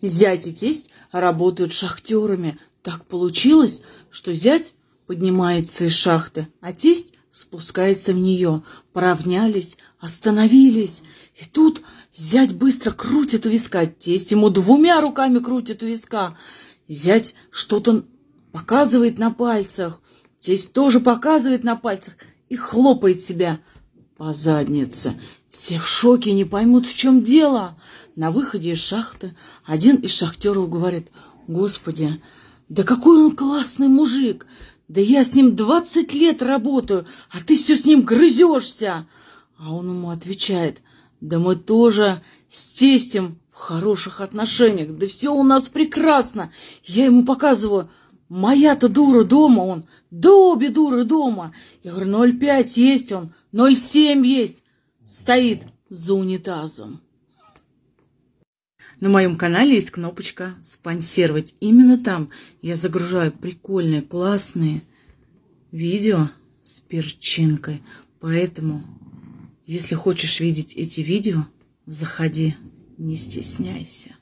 Зять и тесть работают шахтерами. Так получилось, что зять поднимается из шахты, а тесть спускается в нее. Поравнялись, остановились. И тут зять быстро крутит у виска, тесть ему двумя руками крутит у виска. Зять что-то показывает на пальцах, тесть тоже показывает на пальцах и хлопает себя по заднице. Все в шоке, не поймут, в чем дело. На выходе из шахты один из шахтеров говорит, «Господи, да какой он классный мужик! Да я с ним двадцать лет работаю, а ты все с ним грызешься!» А он ему отвечает, «Да мы тоже с тестем в хороших отношениях, да все у нас прекрасно!» Я ему показываю, Моя-то дура дома он, да обе дуры дома. Я говорю, 0,5 есть он, 0,7 есть. Стоит за унитазом. На моем канале есть кнопочка «Спонсировать». Именно там я загружаю прикольные, классные видео с перчинкой. Поэтому, если хочешь видеть эти видео, заходи, не стесняйся.